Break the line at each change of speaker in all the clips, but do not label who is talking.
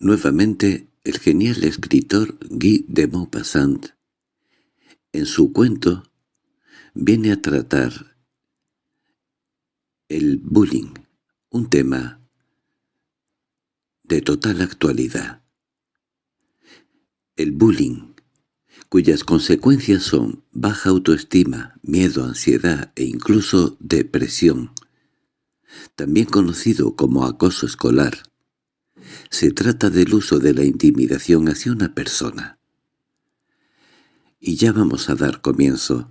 nuevamente el genial escritor Guy de Maupassant, en su cuento, viene a tratar el bullying, un tema de total actualidad. El bullying, cuyas consecuencias son baja autoestima, miedo, ansiedad e incluso depresión, también conocido como acoso escolar, se trata del uso de la intimidación hacia una persona. Y ya vamos a dar comienzo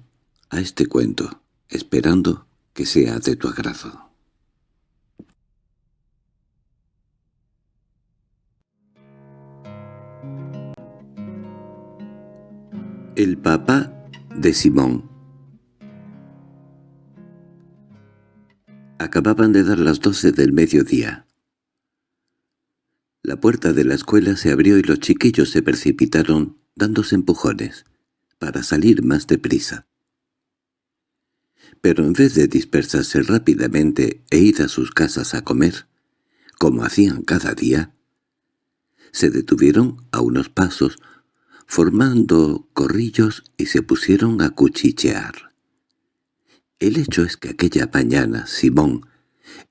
a este cuento, esperando que sea de tu agrado. El papá de Simón Acababan de dar las doce del mediodía. La puerta de la escuela se abrió y los chiquillos se precipitaron dándose empujones para salir más deprisa. Pero en vez de dispersarse rápidamente e ir a sus casas a comer, como hacían cada día, se detuvieron a unos pasos, formando corrillos y se pusieron a cuchichear. El hecho es que aquella mañana Simón,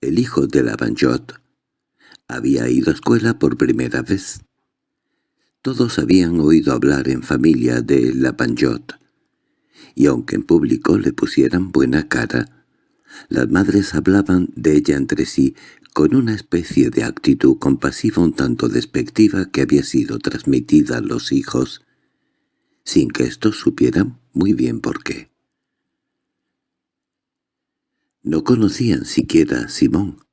el hijo de la Banjot, había ido a escuela por primera vez. Todos habían oído hablar en familia de la Panjot, y aunque en público le pusieran buena cara, las madres hablaban de ella entre sí con una especie de actitud compasiva un tanto despectiva que había sido transmitida a los hijos, sin que éstos supieran muy bien por qué. No conocían siquiera a Simón,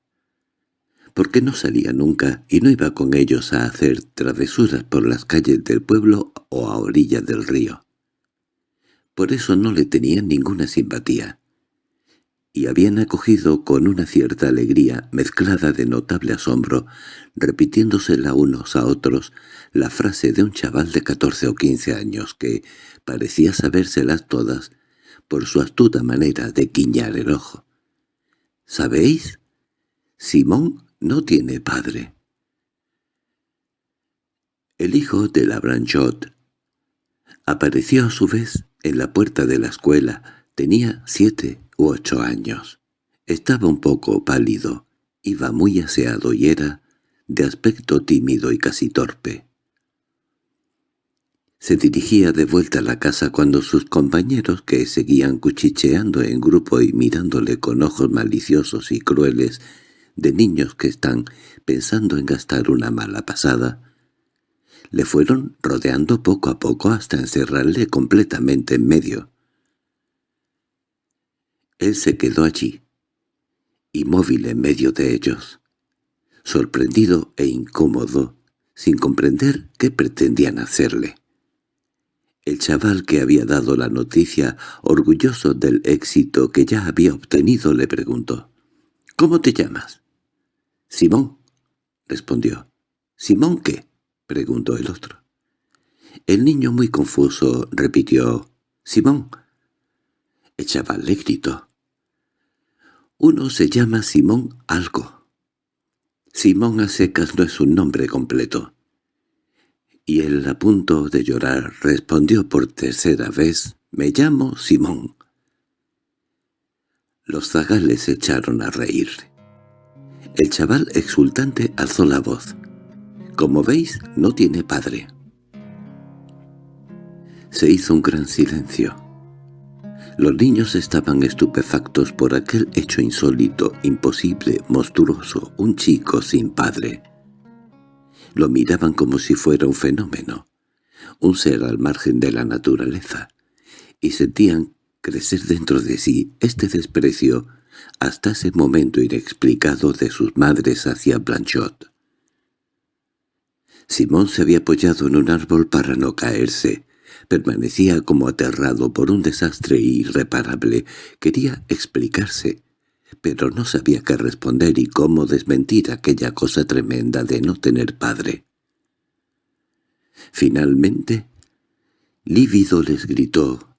porque no salía nunca y no iba con ellos a hacer travesuras por las calles del pueblo o a orillas del río. Por eso no le tenían ninguna simpatía, y habían acogido con una cierta alegría mezclada de notable asombro, repitiéndosela unos a otros, la frase de un chaval de catorce o quince años que parecía sabérselas todas por su astuta manera de guiñar el ojo. —¿Sabéis? Simón no tiene padre. El hijo de la Branchot apareció a su vez en la puerta de la escuela. Tenía siete u ocho años. Estaba un poco pálido, iba muy aseado y era de aspecto tímido y casi torpe. Se dirigía de vuelta a la casa cuando sus compañeros, que seguían cuchicheando en grupo y mirándole con ojos maliciosos y crueles, de niños que están pensando en gastar una mala pasada, le fueron rodeando poco a poco hasta encerrarle completamente en medio. Él se quedó allí, inmóvil en medio de ellos, sorprendido e incómodo, sin comprender qué pretendían hacerle. El chaval que había dado la noticia, orgulloso del éxito que ya había obtenido, le preguntó, «¿Cómo te llamas?» «Simón», respondió. «¿Simón qué?» preguntó el otro. El niño muy confuso repitió «Simón». El chaval le gritó. «Uno se llama Simón algo». Simón a secas no es un nombre completo. Y él a punto de llorar respondió por tercera vez «Me llamo Simón». Los zagales echaron a reír. El chaval exultante alzó la voz. «Como veis, no tiene padre». Se hizo un gran silencio. Los niños estaban estupefactos por aquel hecho insólito, imposible, monstruoso, un chico sin padre. Lo miraban como si fuera un fenómeno, un ser al margen de la naturaleza, y sentían crecer dentro de sí este desprecio hasta ese momento inexplicado de sus madres hacia Blanchot. Simón se había apoyado en un árbol para no caerse. Permanecía como aterrado por un desastre irreparable. Quería explicarse, pero no sabía qué responder y cómo desmentir aquella cosa tremenda de no tener padre. Finalmente, lívido les gritó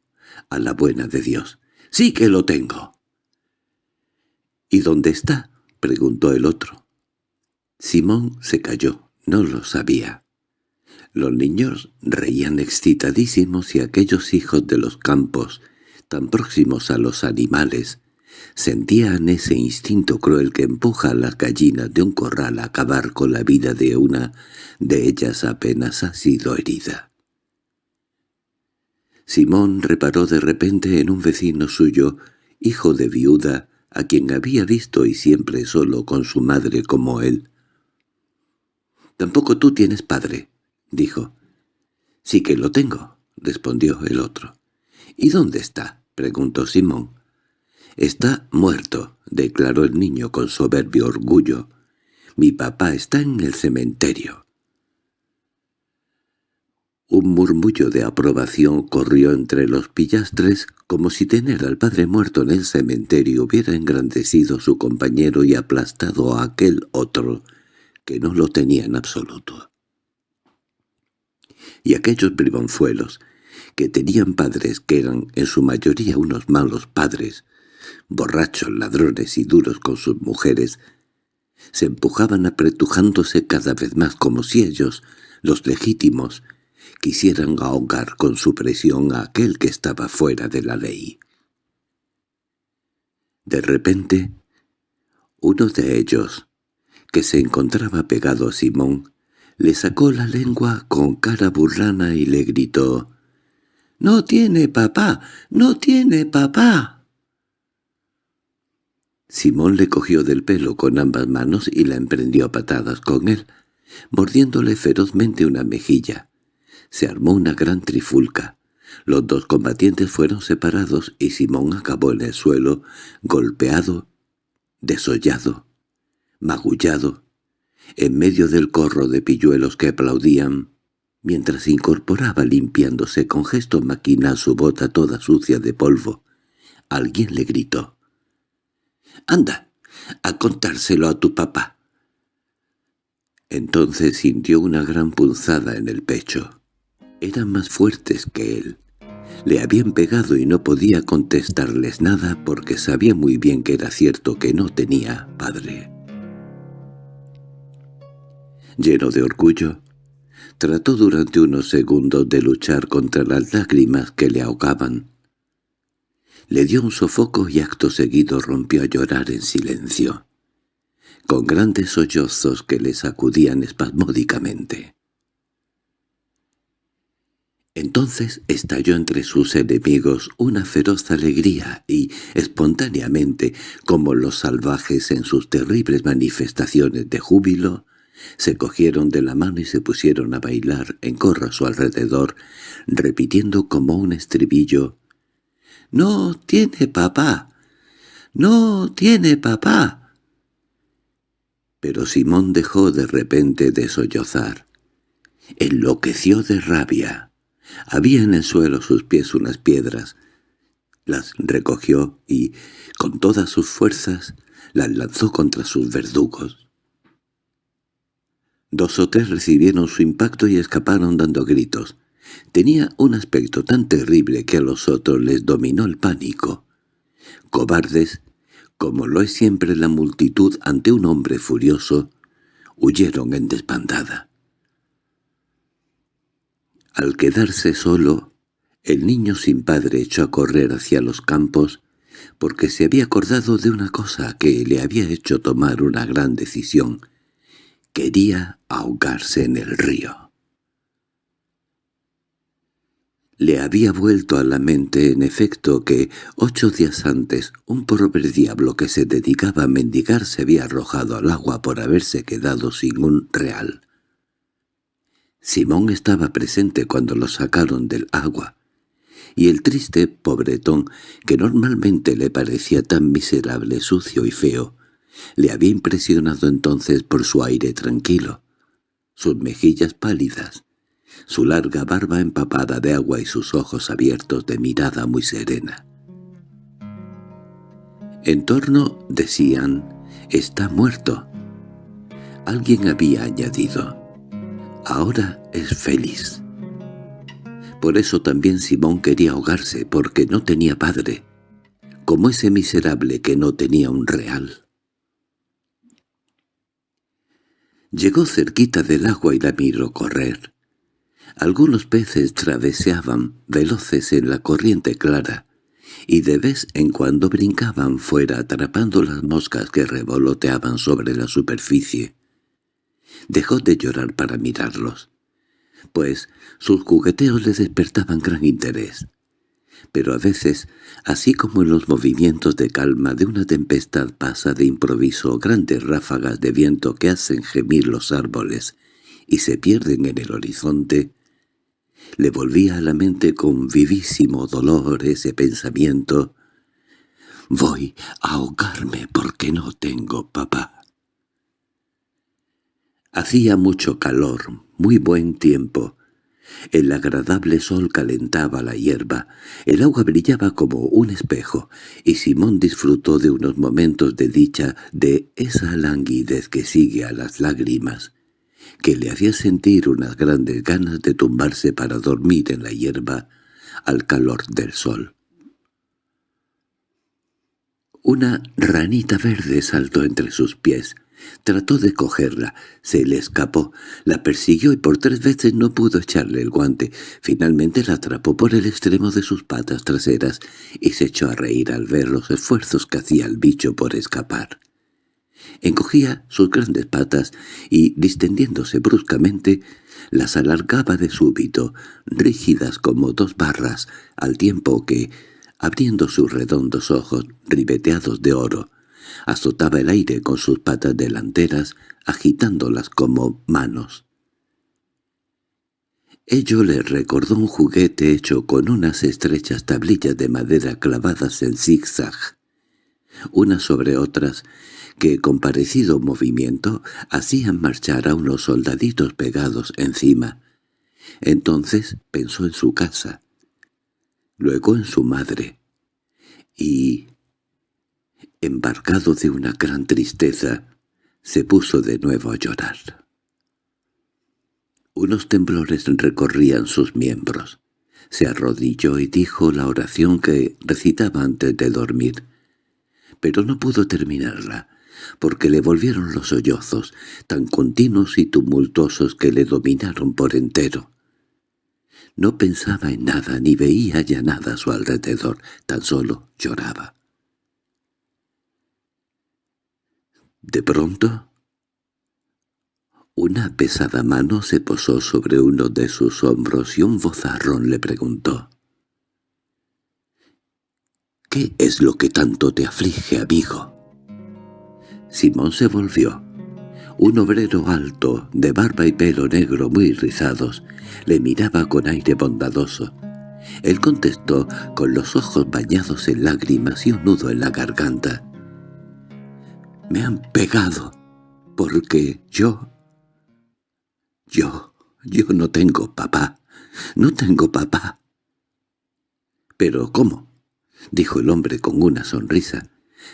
a la buena de Dios, «¡Sí que lo tengo!» —¿Y dónde está? —preguntó el otro. Simón se calló, no lo sabía. Los niños reían excitadísimos y aquellos hijos de los campos, tan próximos a los animales, sentían ese instinto cruel que empuja a las gallinas de un corral a acabar con la vida de una de ellas apenas ha sido herida. Simón reparó de repente en un vecino suyo, hijo de viuda, a quien había visto y siempre solo con su madre como él. «Tampoco tú tienes padre», dijo. «Sí que lo tengo», respondió el otro. «¿Y dónde está?» preguntó Simón. «Está muerto», declaró el niño con soberbio orgullo. «Mi papá está en el cementerio». Un murmullo de aprobación corrió entre los pillastres como si tener al padre muerto en el cementerio hubiera engrandecido su compañero y aplastado a aquel otro que no lo tenía en absoluto. Y aquellos bribonzuelos, que tenían padres que eran en su mayoría unos malos padres, borrachos, ladrones y duros con sus mujeres, se empujaban apretujándose cada vez más como si ellos, los legítimos, quisieran ahogar con su presión a aquel que estaba fuera de la ley. De repente, uno de ellos, que se encontraba pegado a Simón, le sacó la lengua con cara burlana y le gritó «¡No tiene papá! ¡No tiene papá!» Simón le cogió del pelo con ambas manos y la emprendió a patadas con él, mordiéndole ferozmente una mejilla. Se armó una gran trifulca. Los dos combatientes fueron separados y Simón acabó en el suelo, golpeado, desollado, magullado, en medio del corro de pilluelos que aplaudían, mientras incorporaba limpiándose con gesto maquinal su bota toda sucia de polvo. Alguien le gritó. «¡Anda, a contárselo a tu papá!» Entonces sintió una gran punzada en el pecho. Eran más fuertes que él. Le habían pegado y no podía contestarles nada porque sabía muy bien que era cierto que no tenía padre. Lleno de orgullo, trató durante unos segundos de luchar contra las lágrimas que le ahogaban. Le dio un sofoco y acto seguido rompió a llorar en silencio, con grandes sollozos que le sacudían espasmódicamente. Entonces estalló entre sus enemigos una feroz alegría y, espontáneamente, como los salvajes en sus terribles manifestaciones de júbilo, se cogieron de la mano y se pusieron a bailar en corro a su alrededor, repitiendo como un estribillo «¡No tiene papá! ¡No tiene papá!» Pero Simón dejó de repente de sollozar. Enloqueció de rabia. Había en el suelo sus pies unas piedras. Las recogió y, con todas sus fuerzas, las lanzó contra sus verdugos. Dos o tres recibieron su impacto y escaparon dando gritos. Tenía un aspecto tan terrible que a los otros les dominó el pánico. Cobardes, como lo es siempre la multitud ante un hombre furioso, huyeron en desbandada. Al quedarse solo, el niño sin padre echó a correr hacia los campos porque se había acordado de una cosa que le había hecho tomar una gran decisión. Quería ahogarse en el río. Le había vuelto a la mente en efecto que, ocho días antes, un pobre diablo que se dedicaba a mendigar se había arrojado al agua por haberse quedado sin un real. Simón estaba presente cuando lo sacaron del agua, y el triste pobretón, que normalmente le parecía tan miserable, sucio y feo, le había impresionado entonces por su aire tranquilo, sus mejillas pálidas, su larga barba empapada de agua y sus ojos abiertos de mirada muy serena. En torno decían, «Está muerto». Alguien había añadido, ahora es feliz. Por eso también Simón quería ahogarse, porque no tenía padre, como ese miserable que no tenía un real. Llegó cerquita del agua y la miró correr. Algunos peces traveseaban veloces en la corriente clara, y de vez en cuando brincaban fuera atrapando las moscas que revoloteaban sobre la superficie. Dejó de llorar para mirarlos, pues sus jugueteos le despertaban gran interés pero a veces, así como en los movimientos de calma de una tempestad pasa de improviso grandes ráfagas de viento que hacen gemir los árboles y se pierden en el horizonte, le volvía a la mente con vivísimo dolor ese pensamiento «Voy a ahogarme porque no tengo papá». Hacía mucho calor, muy buen tiempo, el agradable sol calentaba la hierba, el agua brillaba como un espejo, y Simón disfrutó de unos momentos de dicha de esa languidez que sigue a las lágrimas, que le hacía sentir unas grandes ganas de tumbarse para dormir en la hierba al calor del sol. Una ranita verde saltó entre sus pies, Trató de cogerla, se le escapó, la persiguió y por tres veces no pudo echarle el guante. Finalmente la atrapó por el extremo de sus patas traseras y se echó a reír al ver los esfuerzos que hacía el bicho por escapar. Encogía sus grandes patas y, distendiéndose bruscamente, las alargaba de súbito, rígidas como dos barras, al tiempo que, abriendo sus redondos ojos ribeteados de oro, azotaba el aire con sus patas delanteras, agitándolas como manos. Ello le recordó un juguete hecho con unas estrechas tablillas de madera clavadas en zigzag, unas sobre otras, que con parecido movimiento hacían marchar a unos soldaditos pegados encima. Entonces pensó en su casa, luego en su madre, y embarcado de una gran tristeza, se puso de nuevo a llorar. Unos temblores recorrían sus miembros. Se arrodilló y dijo la oración que recitaba antes de dormir, pero no pudo terminarla, porque le volvieron los sollozos, tan continuos y tumultuosos que le dominaron por entero. No pensaba en nada ni veía ya nada a su alrededor, tan solo lloraba. De pronto, una pesada mano se posó sobre uno de sus hombros y un vozarrón le preguntó. —¿Qué es lo que tanto te aflige, amigo? Simón se volvió. Un obrero alto, de barba y pelo negro muy rizados, le miraba con aire bondadoso. Él contestó con los ojos bañados en lágrimas y un nudo en la garganta. Me han pegado, porque yo... Yo... yo no tengo papá. No tengo papá. —¿Pero cómo? —dijo el hombre con una sonrisa—,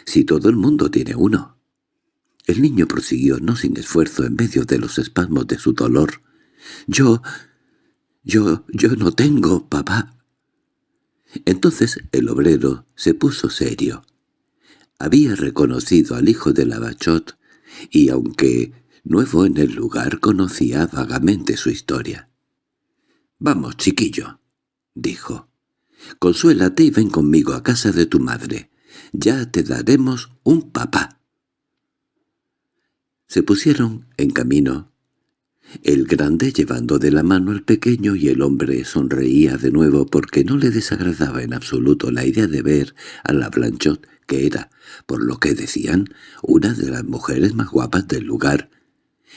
si todo el mundo tiene uno. El niño prosiguió, no sin esfuerzo, en medio de los espasmos de su dolor. —Yo... yo... yo no tengo papá. Entonces el obrero se puso serio. Había reconocido al hijo de la Bachot y, aunque nuevo en el lugar, conocía vagamente su historia. «Vamos, chiquillo», dijo. «Consuélate y ven conmigo a casa de tu madre. Ya te daremos un papá». Se pusieron en camino. El grande llevando de la mano al pequeño y el hombre sonreía de nuevo porque no le desagradaba en absoluto la idea de ver a la Blanchot que era, por lo que decían, una de las mujeres más guapas del lugar,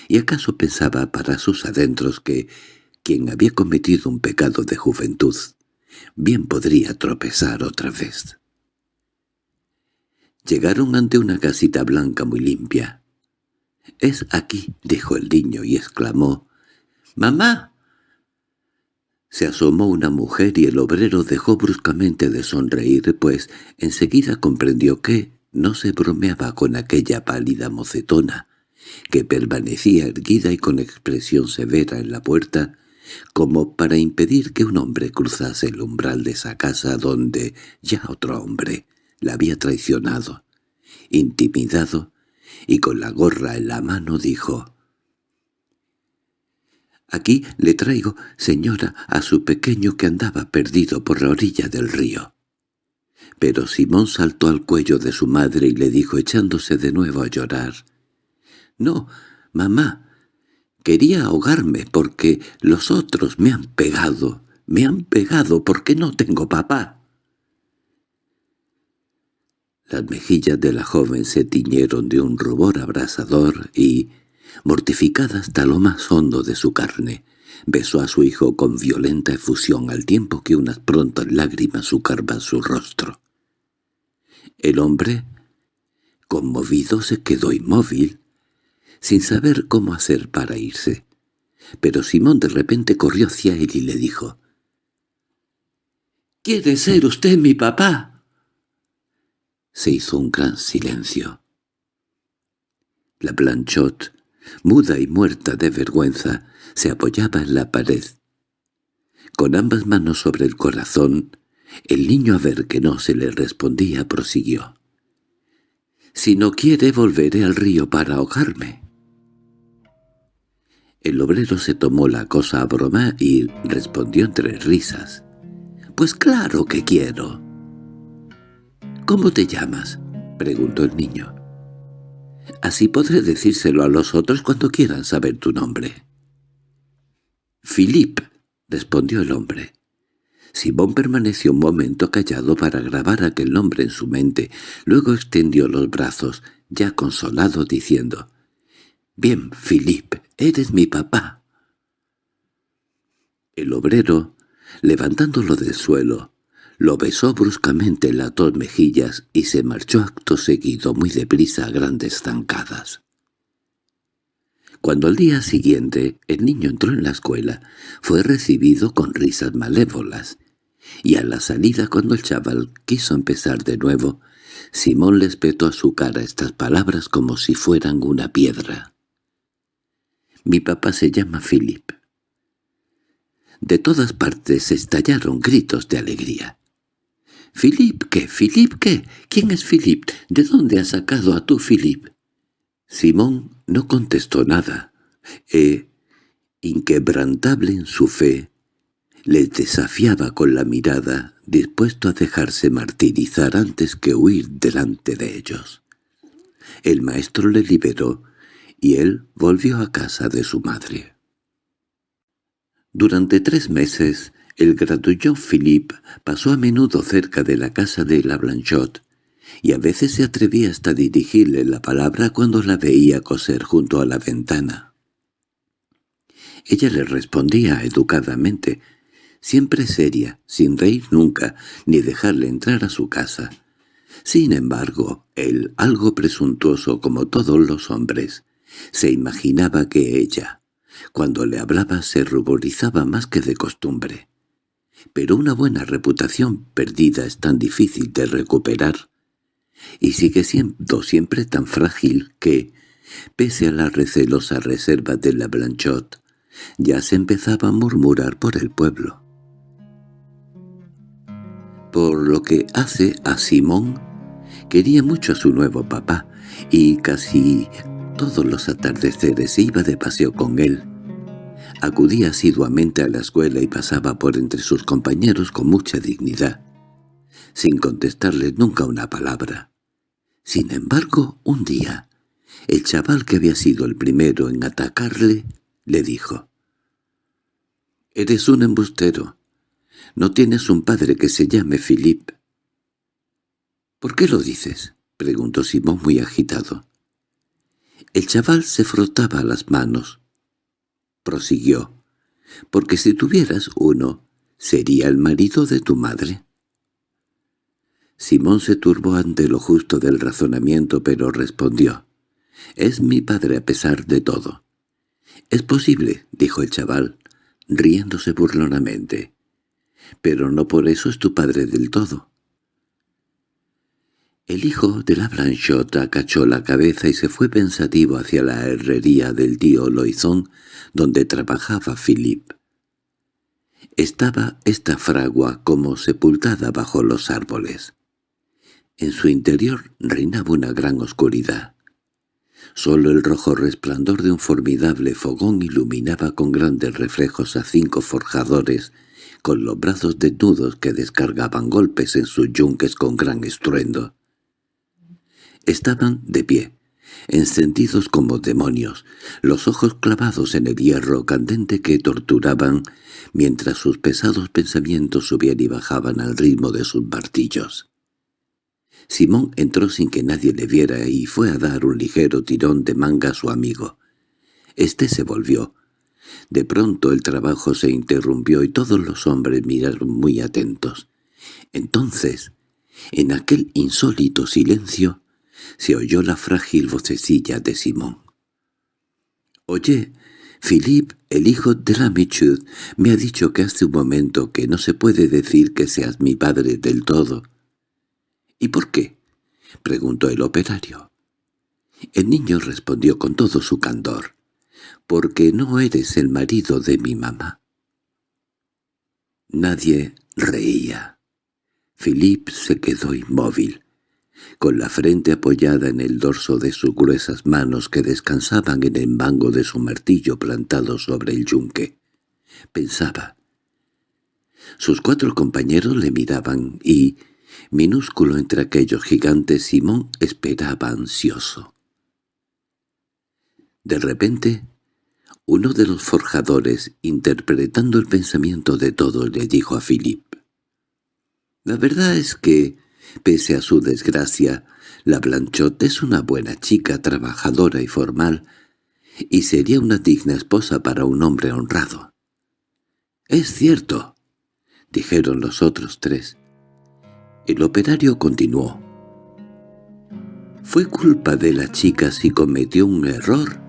y acaso pensaba para sus adentros que quien había cometido un pecado de juventud bien podría tropezar otra vez. Llegaron ante una casita blanca muy limpia. «Es aquí», dijo el niño y exclamó. «¡Mamá!» Se asomó una mujer y el obrero dejó bruscamente de sonreír, pues enseguida comprendió que no se bromeaba con aquella pálida mocetona, que permanecía erguida y con expresión severa en la puerta, como para impedir que un hombre cruzase el umbral de esa casa donde ya otro hombre la había traicionado. Intimidado, y con la gorra en la mano dijo, Aquí le traigo, señora, a su pequeño que andaba perdido por la orilla del río. Pero Simón saltó al cuello de su madre y le dijo echándose de nuevo a llorar. «No, mamá, quería ahogarme porque los otros me han pegado, me han pegado porque no tengo papá». Las mejillas de la joven se tiñeron de un rubor abrasador y, mortificada hasta lo más hondo de su carne, besó a su hijo con violenta efusión al tiempo que unas prontas lágrimas sucarban su rostro. El hombre, conmovido, se quedó inmóvil, sin saber cómo hacer para irse. Pero Simón de repente corrió hacia él y le dijo, «¿Quiere ser usted mi papá?» Se hizo un gran silencio. La Blanchot muda y muerta de vergüenza, se apoyaba en la pared. Con ambas manos sobre el corazón, el niño a ver que no se le respondía prosiguió. «Si no quiere volveré al río para ahogarme». El obrero se tomó la cosa a broma y respondió entre risas. «Pues claro que quiero». «¿Cómo te llamas?» preguntó el niño. Así podré decírselo a los otros cuando quieran saber tu nombre. —Philip —respondió el hombre. Simón permaneció un momento callado para grabar aquel nombre en su mente. Luego extendió los brazos, ya consolado, diciendo «Bien, Philip, eres mi papá». El obrero, levantándolo del suelo, lo besó bruscamente en las dos mejillas y se marchó acto seguido muy deprisa a grandes zancadas. Cuando al día siguiente el niño entró en la escuela, fue recibido con risas malévolas, y a la salida cuando el chaval quiso empezar de nuevo, Simón le espetó a su cara estas palabras como si fueran una piedra. «Mi papá se llama Philip». De todas partes estallaron gritos de alegría. —¿Philip qué? ¿Philip qué? ¿Quién es Philip? ¿De dónde has sacado a tu Philip? Simón no contestó nada. E, inquebrantable en su fe, les desafiaba con la mirada, dispuesto a dejarse martirizar antes que huir delante de ellos. El maestro le liberó, y él volvió a casa de su madre. Durante tres meses el gratullón Philippe pasó a menudo cerca de la casa de la Blanchot, y a veces se atrevía hasta dirigirle la palabra cuando la veía coser junto a la ventana. Ella le respondía educadamente, siempre seria, sin reír nunca, ni dejarle entrar a su casa. Sin embargo, él, algo presuntuoso como todos los hombres, se imaginaba que ella, cuando le hablaba, se ruborizaba más que de costumbre pero una buena reputación perdida es tan difícil de recuperar, y sigue siendo siempre tan frágil que, pese a la recelosa reserva de la Blanchot, ya se empezaba a murmurar por el pueblo. Por lo que hace a Simón, quería mucho a su nuevo papá, y casi todos los atardeceres iba de paseo con él, Acudía asiduamente a la escuela y pasaba por entre sus compañeros con mucha dignidad, sin contestarles nunca una palabra. Sin embargo, un día, el chaval que había sido el primero en atacarle, le dijo, «Eres un embustero. No tienes un padre que se llame Philip». «¿Por qué lo dices?» preguntó Simón muy agitado. El chaval se frotaba las manos prosiguió, «porque si tuvieras uno, sería el marido de tu madre». Simón se turbó ante lo justo del razonamiento, pero respondió, «Es mi padre a pesar de todo». «Es posible», dijo el chaval, riéndose burlonamente, «pero no por eso es tu padre del todo». El hijo de la Blanchot acachó la cabeza y se fue pensativo hacia la herrería del tío Loizón, donde trabajaba Philip. Estaba esta fragua como sepultada bajo los árboles. En su interior reinaba una gran oscuridad. Solo el rojo resplandor de un formidable fogón iluminaba con grandes reflejos a cinco forjadores con los brazos desnudos que descargaban golpes en sus yunques con gran estruendo. Estaban de pie, encendidos como demonios, los ojos clavados en el hierro candente que torturaban, mientras sus pesados pensamientos subían y bajaban al ritmo de sus martillos. Simón entró sin que nadie le viera y fue a dar un ligero tirón de manga a su amigo. Este se volvió. De pronto el trabajo se interrumpió y todos los hombres miraron muy atentos. Entonces, en aquel insólito silencio, se oyó la frágil vocecilla de Simón. «Oye, Philippe, el hijo de la Michud, me ha dicho que hace un momento que no se puede decir que seas mi padre del todo». —¿Y por qué? —preguntó el operario. El niño respondió con todo su candor. —Porque no eres el marido de mi mamá. Nadie reía. Philippe se quedó inmóvil, con la frente apoyada en el dorso de sus gruesas manos que descansaban en el mango de su martillo plantado sobre el yunque. Pensaba. Sus cuatro compañeros le miraban y, Minúsculo entre aquellos gigantes, Simón esperaba ansioso. De repente, uno de los forjadores, interpretando el pensamiento de todos, le dijo a Philip. «La verdad es que, pese a su desgracia, la Blanchot es una buena chica, trabajadora y formal, y sería una digna esposa para un hombre honrado». «Es cierto», dijeron los otros tres. El operario continuó. «Fue culpa de la chica si cometió un error.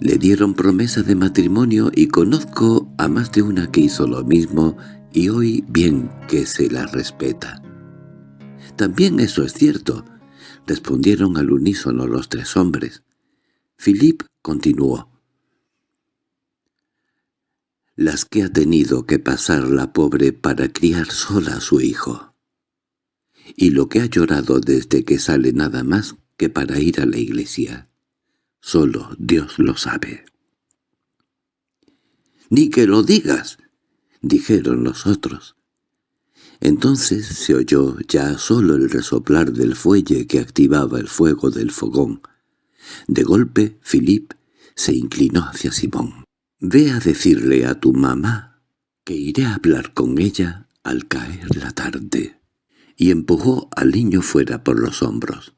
Le dieron promesa de matrimonio y conozco a más de una que hizo lo mismo y hoy bien que se la respeta». «También eso es cierto», respondieron al unísono los tres hombres. Philip continuó las que ha tenido que pasar la pobre para criar sola a su hijo. Y lo que ha llorado desde que sale nada más que para ir a la iglesia. Solo Dios lo sabe. —¡Ni que lo digas! —dijeron los otros. Entonces se oyó ya solo el resoplar del fuelle que activaba el fuego del fogón. De golpe, Philip se inclinó hacia Simón. «Ve a decirle a tu mamá que iré a hablar con ella al caer la tarde». Y empujó al niño fuera por los hombros.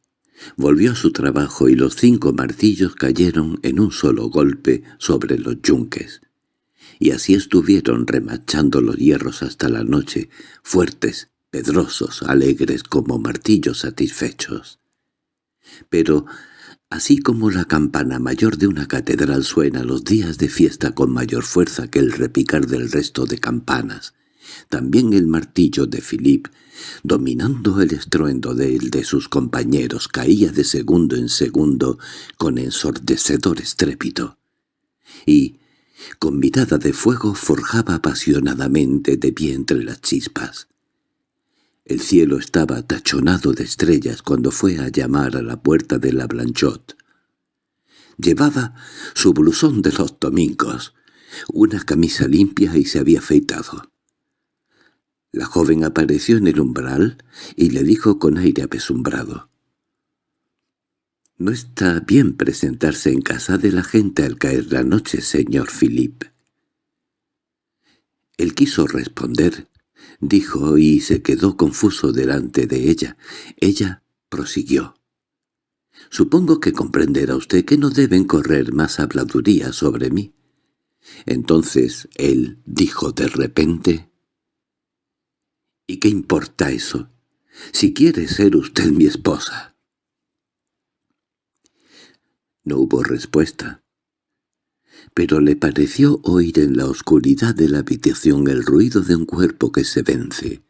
Volvió a su trabajo y los cinco martillos cayeron en un solo golpe sobre los yunques. Y así estuvieron remachando los hierros hasta la noche, fuertes, pedrosos, alegres como martillos satisfechos. Pero Así como la campana mayor de una catedral suena los días de fiesta con mayor fuerza que el repicar del resto de campanas, también el martillo de Philip, dominando el estruendo de él de sus compañeros, caía de segundo en segundo con ensordecedor estrépito. Y, con mirada de fuego, forjaba apasionadamente de pie entre las chispas. El cielo estaba tachonado de estrellas cuando fue a llamar a la puerta de la Blanchot. Llevaba su blusón de los domingos, una camisa limpia y se había afeitado. La joven apareció en el umbral y le dijo con aire apesumbrado. «No está bien presentarse en casa de la gente al caer la noche, señor Philip». Él quiso responder, dijo y se quedó confuso delante de ella. Ella prosiguió. «Supongo que comprenderá usted que no deben correr más habladurías sobre mí». Entonces él dijo de repente, «¿Y qué importa eso? Si quiere ser usted mi esposa». No hubo respuesta pero le pareció oír en la oscuridad de la habitación el ruido de un cuerpo que se vence.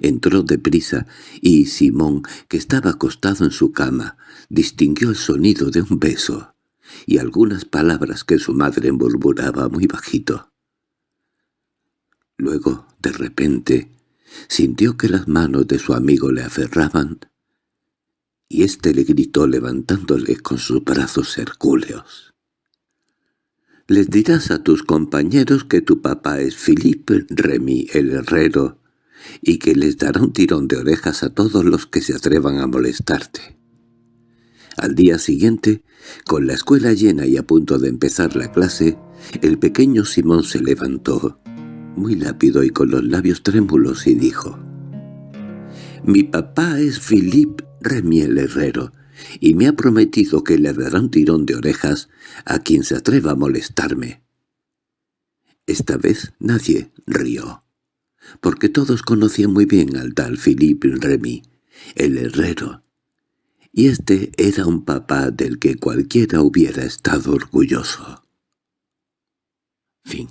Entró deprisa y Simón, que estaba acostado en su cama, distinguió el sonido de un beso y algunas palabras que su madre murmuraba muy bajito. Luego, de repente, sintió que las manos de su amigo le aferraban y éste le gritó levantándole con sus brazos hercúleos. «Les dirás a tus compañeros que tu papá es Philippe Remy el herrero y que les dará un tirón de orejas a todos los que se atrevan a molestarte». Al día siguiente, con la escuela llena y a punto de empezar la clase, el pequeño Simón se levantó, muy lápido y con los labios trémulos, y dijo, «Mi papá es Philippe Remy el herrero, y me ha prometido que le dará un tirón de orejas a quien se atreva a molestarme». Esta vez nadie rió, porque todos conocían muy bien al tal Philippe Remy, el herrero, y este era un papá del que cualquiera hubiera estado orgulloso. Fin